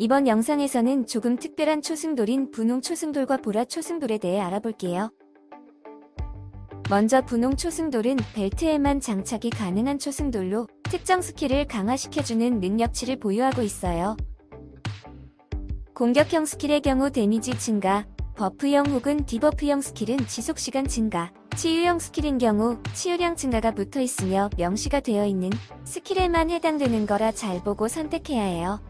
이번 영상에서는 조금 특별한 초승돌인 분홍 초승돌과 보라 초승돌에 대해 알아볼게요. 먼저 분홍 초승돌은 벨트에만 장착이 가능한 초승돌로 특정 스킬을 강화시켜주는 능력치를 보유하고 있어요. 공격형 스킬의 경우 데미지 증가, buff형 혹은 debuff형 스킬은 지속시간 증가, 치유형 스킬인 경우 치유량 증가가 붙어 있으며 명시가 되어 있는 스킬에만 해당되는 거라 잘 보고 선택해야 해요.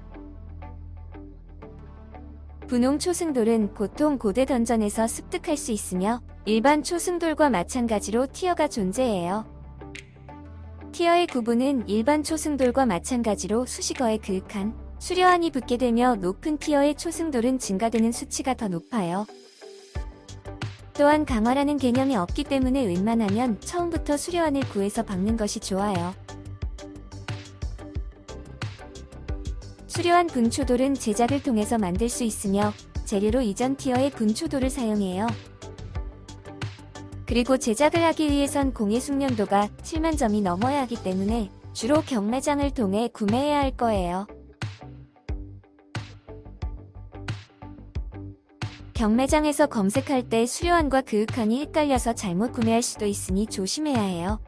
분홍 초승돌은 보통 고대 dungeon에서 습득할 수 있으며 일반 초승돌과 마찬가지로 tier가 존재해요. tier의 구분은 일반 초승돌과 마찬가지로 수식어에 그윽한 수려한이 붙게 되며 높은 tier의 초승돌은 증가되는 수치가 더 높아요. 또한 강화라는 개념이 없기 때문에 웬만하면 처음부터 수려한을 구해서 박는 것이 좋아요. 수려한 분초돌은 제작을 통해서 만들 수 있으며 재료로 이전 티어의 분초돌을 사용해요. 그리고 제작을 하기 위해선 공의 숙련도가 7만 점이 넘어야 하기 때문에 주로 경매장을 통해 구매해야 할 거예요. 경매장에서 검색할 때 수려한과 그윽한이 헷갈려서 잘못 구매할 수도 있으니 조심해야 해요.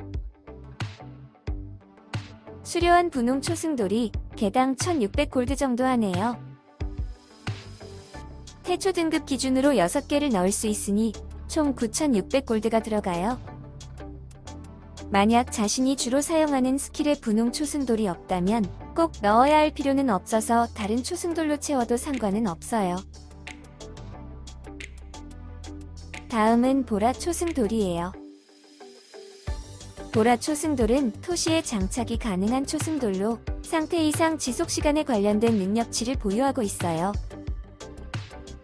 수려한 분홍 초승돌이 개당 1600골드 정도 하네요. 태초 등급 기준으로 6개를 넣을 수 있으니 총 9600골드가 들어가요. 만약 자신이 주로 사용하는 스킬에 분홍 초승돌이 없다면 꼭 넣어야 할 필요는 없어서 다른 초승돌로 채워도 상관은 없어요. 다음은 보라 초승돌이에요. 보라 초승돌은 토시에 장착이 가능한 초승돌로 상태 이상 지속시간에 관련된 능력치를 보유하고 있어요.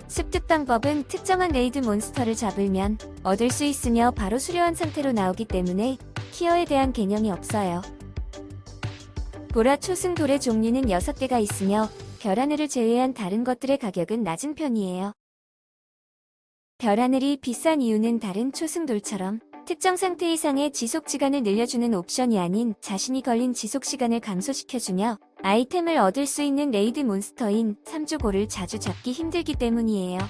습득 방법은 특정한 raid 몬스터를 잡으면 얻을 수 있으며 바로 수려한 상태로 나오기 때문에 키어에 대한 개념이 없어요. 보라 초승돌의 종류는 6개가 있으며 별하늘을 제외한 다른 것들의 가격은 낮은 편이에요. 별하늘이 비싼 이유는 다른 초승돌처럼 특정 상태 이상의 지속시간을 늘려주는 옵션이 아닌 자신이 걸린 지속시간을 감소시켜주며 아이템을 얻을 수 있는 raid 몬스터인 3주고를 자주 잡기 힘들기 때문이에요.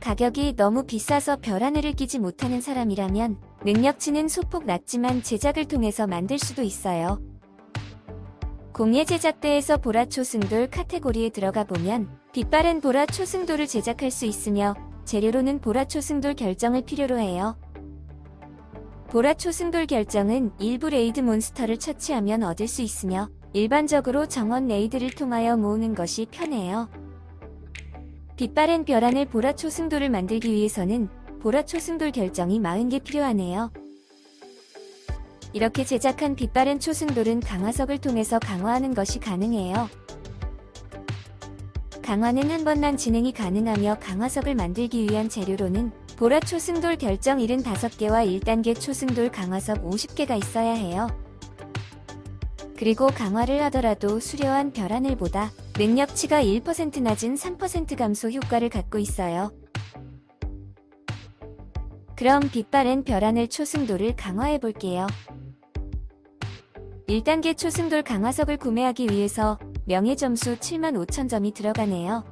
가격이 너무 비싸서 별하늘을 끼지 못하는 사람이라면 능력치는 소폭 낮지만 제작을 통해서 만들 수도 있어요. 공예 제작대에서 보라 초승돌 카테고리에 들어가 보면 빛바랜 보라 초승돌을 제작할 수 있으며 재료로는 보라 초승돌 결정을 필요로 해요. 보라 초승돌 결정은 일부 raid 몬스터를 처치하면 얻을 수 있으며 일반적으로 정원 raid를 통하여 모으는 것이 편해요. 빛바랜 별하늘 보라 초승돌을 만들기 위해서는 보라 초승돌 결정이 40개 필요하네요. 이렇게 제작한 빛바랜 초승돌은 강화석을 통해서 강화하는 것이 가능해요. 강화는 한 번만 진행이 가능하며 강화석을 만들기 위한 재료로는 보라 초승돌 결정 75개와 1단계 초승돌 강화석 50개가 있어야 해요. 그리고 강화를 하더라도 수려한 별하늘 보다 능력치가 1% 낮은 3% 감소 효과를 갖고 있어요. 그럼 빛바랜 별하늘 초승돌을 강화해 볼게요. 1단계 초승돌 강화석을 구매하기 위해서 명예점수 7만 5천 점이 들어가네요.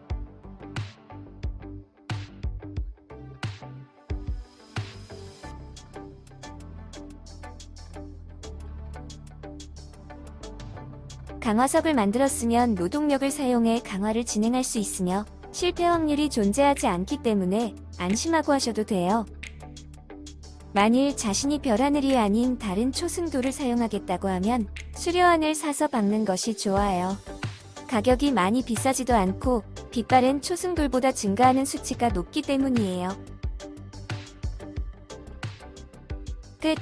강화석을 만들었으면 노동력을 사용해 강화를 진행할 수 있으며 실패 확률이 존재하지 않기 때문에 안심하고 하셔도 돼요. 만일 자신이 별하늘이 아닌 다른 초승돌을 사용하겠다고 하면 수려하늘 사서 박는 것이 좋아요. 가격이 많이 비싸지도 않고 빛바랜 초승돌보다 증가하는 수치가 높기 때문이에요. 끝